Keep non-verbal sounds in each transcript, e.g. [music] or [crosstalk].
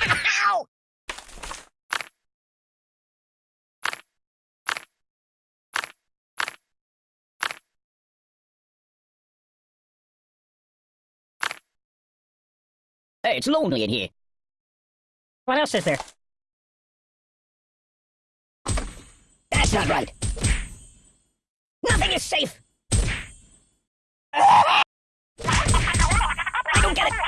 [laughs] Hey, it's lonely in here. What else is there? That's not right. Nothing is safe. [laughs] I don't get it.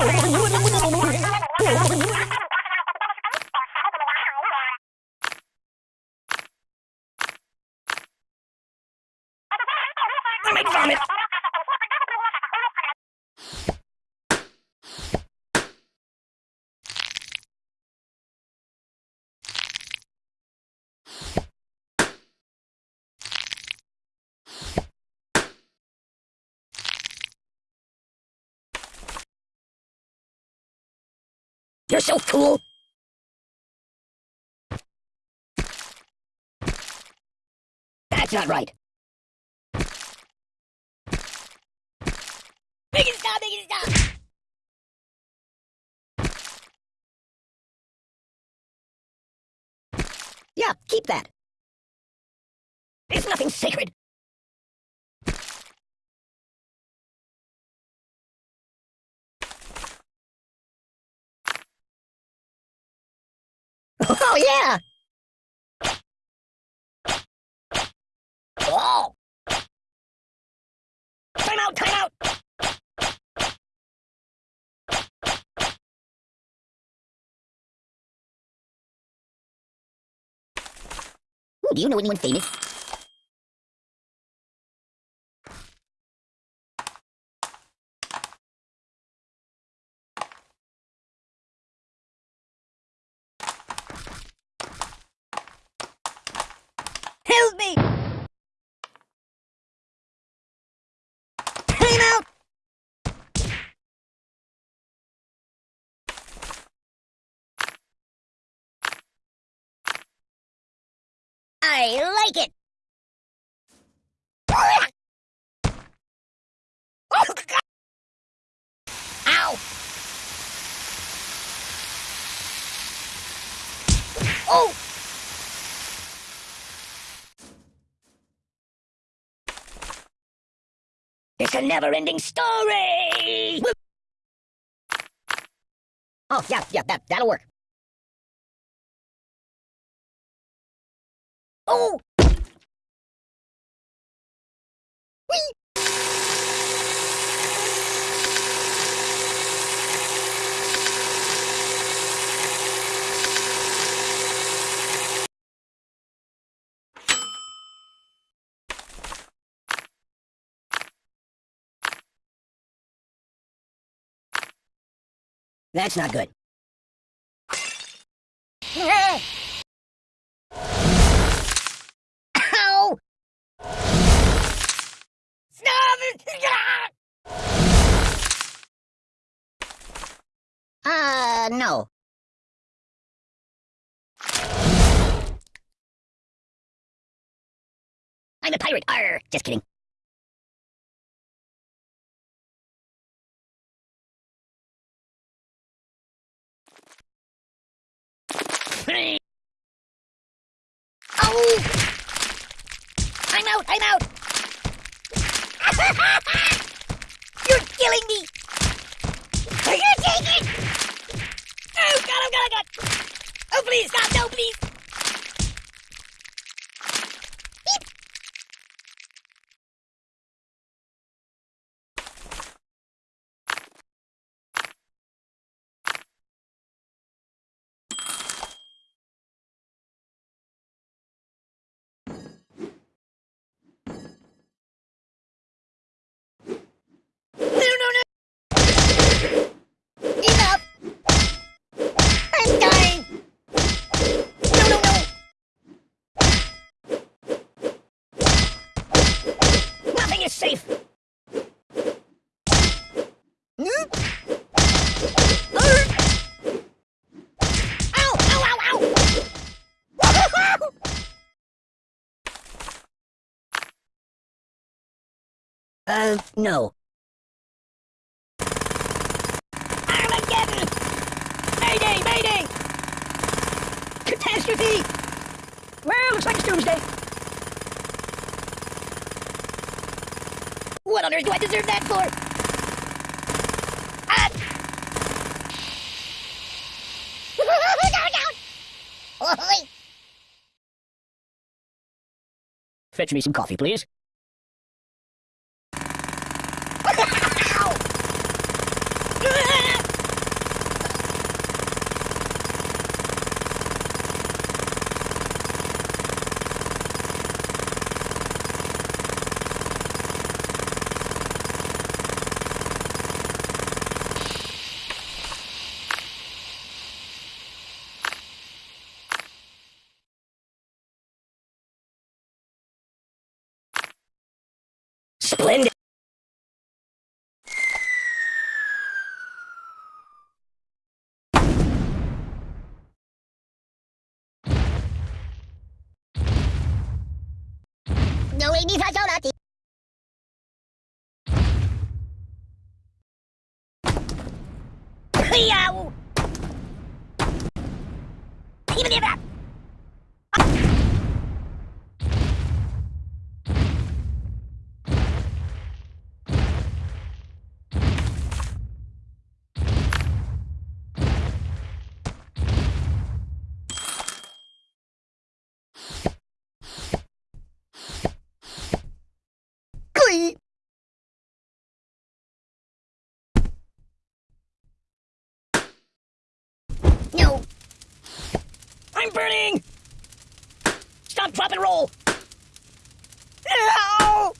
Make vomit. You're so cool. That's not right. Make it stop, make it stop! Yeah, keep that. There's nothing sacred. Oh, yeah! Do you know anyone famous? Help me! Time out! I like it! Ow! Oh! It's a never-ending story! Oh, yeah, yeah, that, that'll work. Oh! Whee! [laughs] That's not good. No. I'm a pirate. Arr! Just kidding. Oh! I'm out! I'm out! [laughs] You're killing me! You take it? Oh god, oh god, oh god! Oh please, stop, no, please! safe. Uh, no. Armageddon! Mayday! Mayday! Catastrophe! Well, looks like it's What on earth do I deserve that for? Ah! [laughs] Fetch me some coffee, please. 你发球了可以啊我。你们那边。I'm burning! Stop, drop, and roll! Ow!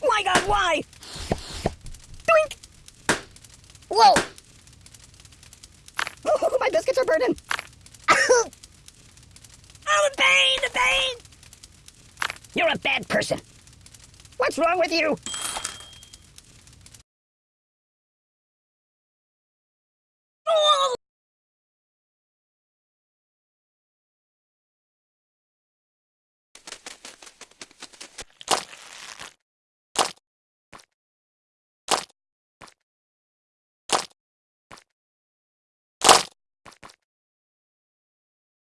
My god, why? Doink! Whoa! Oh, [laughs] my biscuits are burning! [laughs] oh, the pain, the pain! You're a bad person. What's wrong with you?